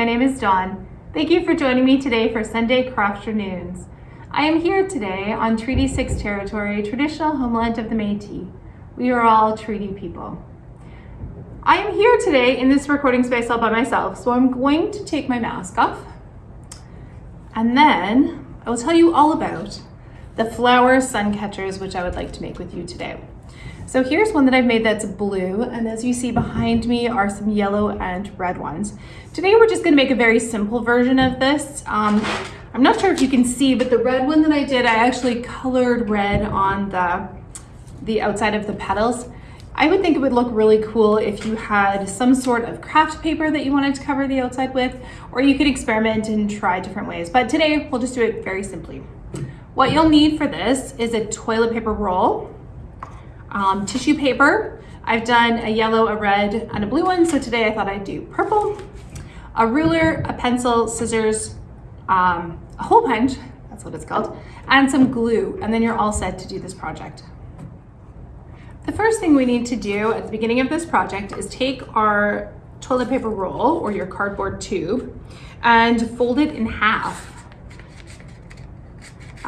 my name is Dawn. Thank you for joining me today for Sunday Crafternoons. I am here today on Treaty 6 territory, traditional homeland of the Métis. We are all treaty people. I am here today in this recording space all by myself, so I'm going to take my mask off and then I will tell you all about the flower sun catchers, which I would like to make with you today. So here's one that I've made that's blue, and as you see behind me are some yellow and red ones. Today we're just gonna make a very simple version of this. Um, I'm not sure if you can see, but the red one that I did, I actually colored red on the, the outside of the petals. I would think it would look really cool if you had some sort of craft paper that you wanted to cover the outside with, or you could experiment and try different ways. But today we'll just do it very simply. What you'll need for this is a toilet paper roll, um, tissue paper. I've done a yellow, a red, and a blue one, so today I thought I'd do purple. A ruler, a pencil, scissors, um, a hole punch, that's what it's called, and some glue, and then you're all set to do this project. The first thing we need to do at the beginning of this project is take our toilet paper roll or your cardboard tube and fold it in half.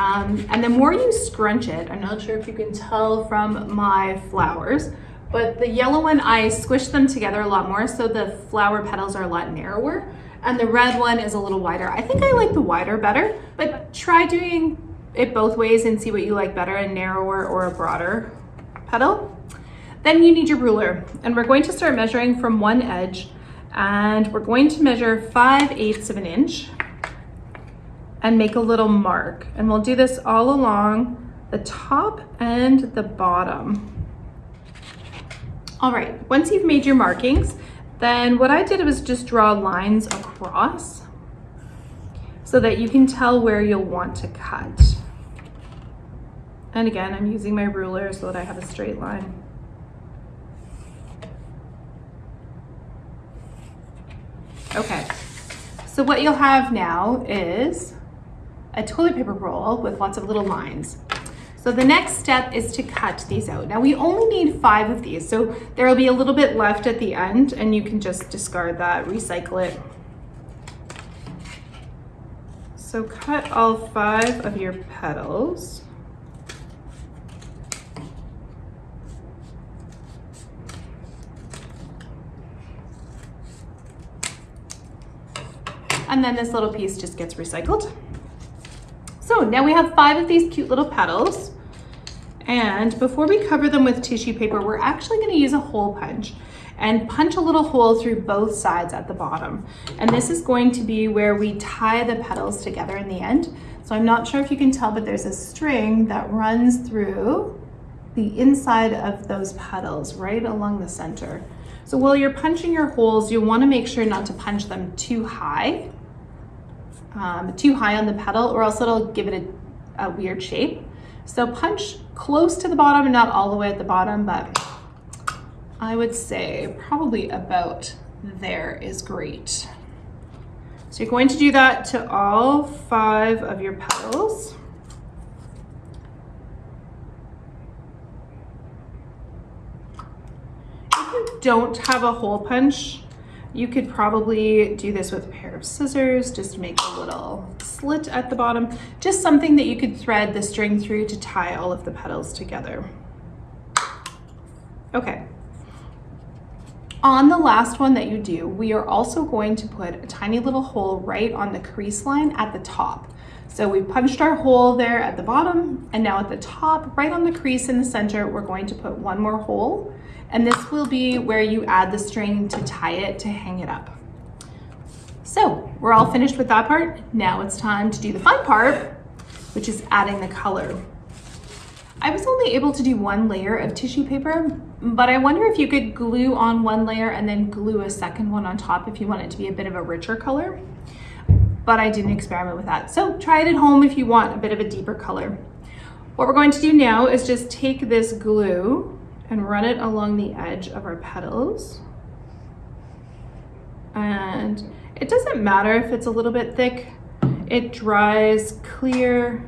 Um, and the more you scrunch it, I'm not sure if you can tell from my flowers, but the yellow one, I squished them together a lot more so the flower petals are a lot narrower and the red one is a little wider. I think I like the wider better, but try doing it both ways and see what you like better, a narrower or a broader petal. Then you need your ruler and we're going to start measuring from one edge and we're going to measure 5 eighths of an inch and make a little mark. And we'll do this all along the top and the bottom. All right, once you've made your markings, then what I did was just draw lines across so that you can tell where you'll want to cut. And again, I'm using my ruler so that I have a straight line. Okay, so what you'll have now is a toilet paper roll with lots of little lines. So the next step is to cut these out. Now we only need five of these, so there will be a little bit left at the end and you can just discard that, recycle it. So cut all five of your petals. And then this little piece just gets recycled. So now we have five of these cute little petals. And before we cover them with tissue paper, we're actually gonna use a hole punch and punch a little hole through both sides at the bottom. And this is going to be where we tie the petals together in the end. So I'm not sure if you can tell, but there's a string that runs through the inside of those petals right along the center. So while you're punching your holes, you'll wanna make sure not to punch them too high um, too high on the petal or else it'll give it a, a weird shape. So punch close to the bottom and not all the way at the bottom, but I would say probably about there is great. So you're going to do that to all five of your petals. If you don't have a hole punch, you could probably do this with a pair of scissors, just make a little slit at the bottom, just something that you could thread the string through to tie all of the petals together. Okay. On the last one that you do, we are also going to put a tiny little hole right on the crease line at the top. So we punched our hole there at the bottom and now at the top, right on the crease in the center, we're going to put one more hole and this will be where you add the string to tie it to hang it up. So we're all finished with that part. Now it's time to do the fun part, which is adding the color. I was only able to do one layer of tissue paper, but I wonder if you could glue on one layer and then glue a second one on top if you want it to be a bit of a richer color but I didn't experiment with that. So try it at home if you want a bit of a deeper color. What we're going to do now is just take this glue and run it along the edge of our petals. And it doesn't matter if it's a little bit thick, it dries clear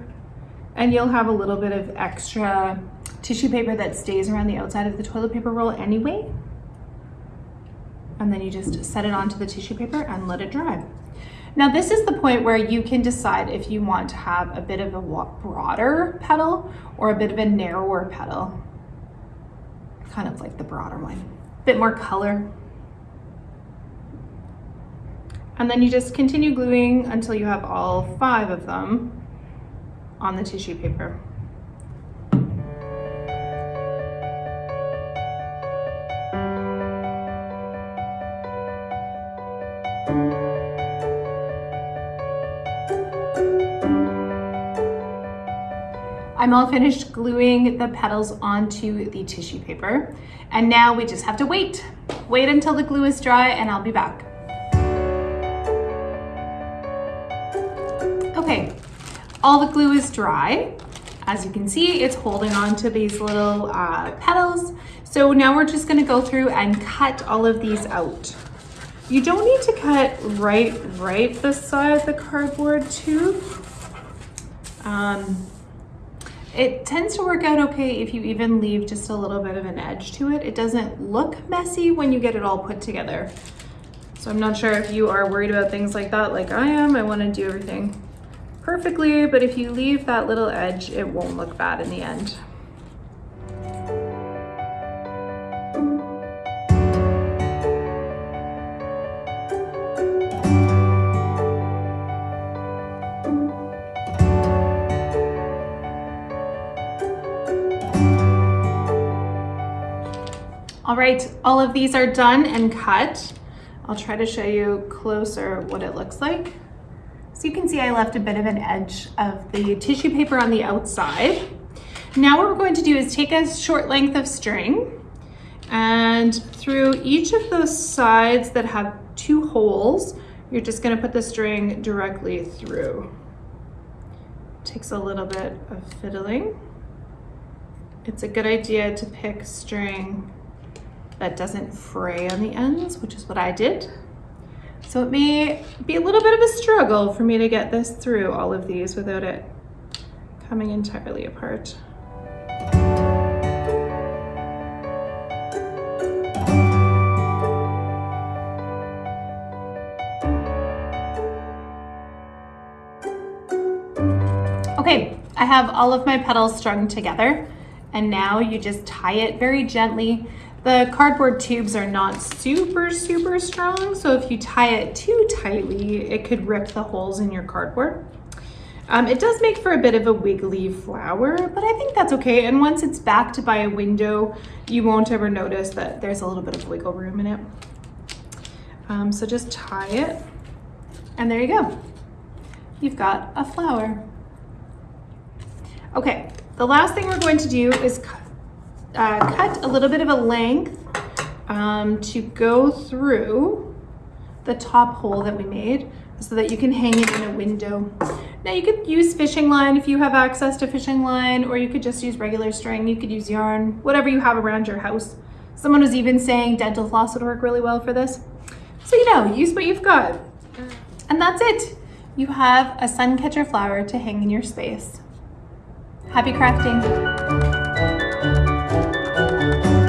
and you'll have a little bit of extra tissue paper that stays around the outside of the toilet paper roll anyway. and then you just set it onto the tissue paper and let it dry. Now this is the point where you can decide if you want to have a bit of a broader petal or a bit of a narrower petal. Kind of like the broader one. A bit more color. And then you just continue gluing until you have all five of them on the tissue paper. I'm all finished gluing the petals onto the tissue paper. And now we just have to wait. Wait until the glue is dry and I'll be back. Okay, all the glue is dry. As you can see, it's holding on to these little uh, petals. So now we're just gonna go through and cut all of these out. You don't need to cut right, right beside the cardboard tube. Um, it tends to work out okay if you even leave just a little bit of an edge to it. It doesn't look messy when you get it all put together. So I'm not sure if you are worried about things like that like I am. I wanna do everything perfectly, but if you leave that little edge, it won't look bad in the end. All right, all of these are done and cut. I'll try to show you closer what it looks like. So you can see I left a bit of an edge of the tissue paper on the outside. Now what we're going to do is take a short length of string and through each of those sides that have two holes, you're just gonna put the string directly through. Takes a little bit of fiddling. It's a good idea to pick string that doesn't fray on the ends, which is what I did. So it may be a little bit of a struggle for me to get this through all of these without it coming entirely apart. Okay, I have all of my petals strung together and now you just tie it very gently the cardboard tubes are not super, super strong, so if you tie it too tightly, it could rip the holes in your cardboard. Um, it does make for a bit of a wiggly flower, but I think that's okay. And once it's backed by a window, you won't ever notice that there's a little bit of wiggle room in it. Um, so just tie it, and there you go. You've got a flower. Okay, the last thing we're going to do is uh, cut a little bit of a length um, to go through the top hole that we made so that you can hang it in a window. Now you could use fishing line if you have access to fishing line, or you could just use regular string. You could use yarn, whatever you have around your house. Someone was even saying dental floss would work really well for this. So you know, use what you've got. And that's it. You have a sun catcher flower to hang in your space. Happy crafting. Thank you.